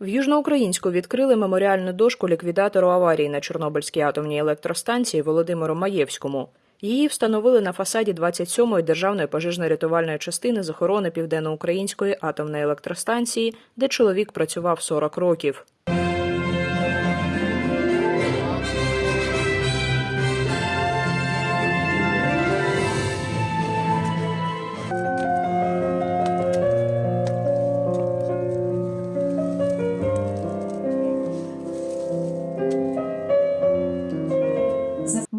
В Южноукраїнську відкрили меморіальну дошку ліквідатору аварії на Чорнобильській атомній електростанції Володимиру Маєвському. Її встановили на фасаді 27-ї державної пожежно-рятувальної частини з охорони Південноукраїнської атомної електростанції, де чоловік працював 40 років.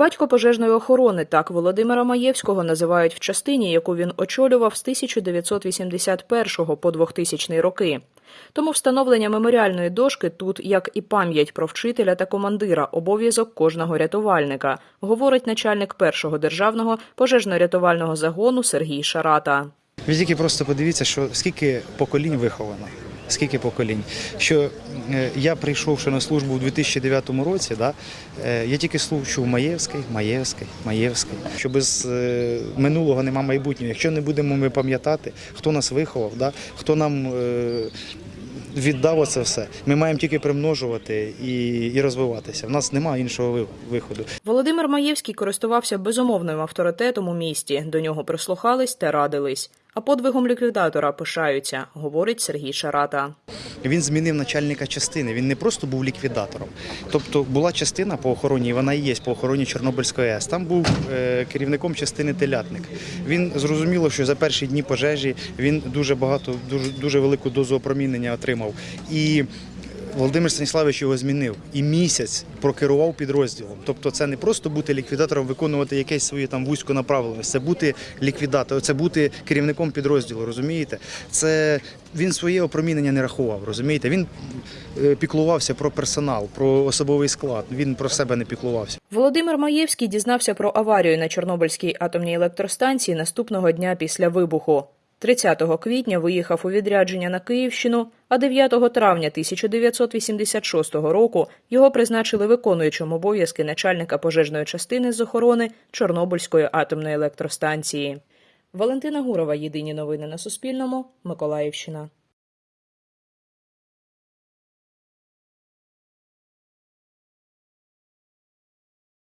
Батько пожежної охорони так Володимира Маєвського називають в частині, яку він очолював з 1981 по 2000 роки. Тому встановлення меморіальної дошки тут, як і пам'ять про вчителя та командира, обов'язок кожного рятувальника, говорить начальник першого державного пожежно-рятувального загону Сергій Шарата. Ви тільки просто подивіться, що скільки поколінь виховано. Скільки поколінь? Що е, я прийшовши на службу у 2009 році, да, е, я тільки слухав Маєвський, Маєвський, Маєвський. Що без е, минулого нема майбутнього. Якщо не будемо ми пам'ятати, хто нас виховав, да, хто нам віддав оце все, ми маємо тільки примножувати і, і розвиватися. В нас немає іншого ви- виходу. Володимир Маєвський користувався безумовним авторитетом у місті. До нього прислухались та радились. А подвигом ліквідатора пишаються, говорить Сергій Шарата. Він змінив начальника частини. Він не просто був ліквідатором. Тобто була частина по охороні, і вона і є по охороні Чорнобильської АЕС. Там був е, керівником частини телятник. Він зрозуміло, що за перші дні пожежі він дуже багато, дуже, дуже велику дозу опромінення отримав. І Володимир Станіславович його змінив і місяць прокерував підрозділом. Тобто, це не просто бути ліквідатором, виконувати якесь своє там вузько направленість, це бути ліквідатором, це бути керівником підрозділу. Розумієте? Це він своє опромінення не рахував. Розумієте? Він е, піклувався про персонал, про особовий склад. Він про себе не піклувався. Володимир Маєвський дізнався про аварію на Чорнобильській атомній електростанції наступного дня після вибуху. 30 квітня виїхав у відрядження на Київщину, а 9 травня 1986 року його призначили виконуючим обов'язки начальника пожежної частини з охорони Чорнобильської атомної електростанції. Валентина Гурова. Єдині новини на Суспільному. Миколаївщина.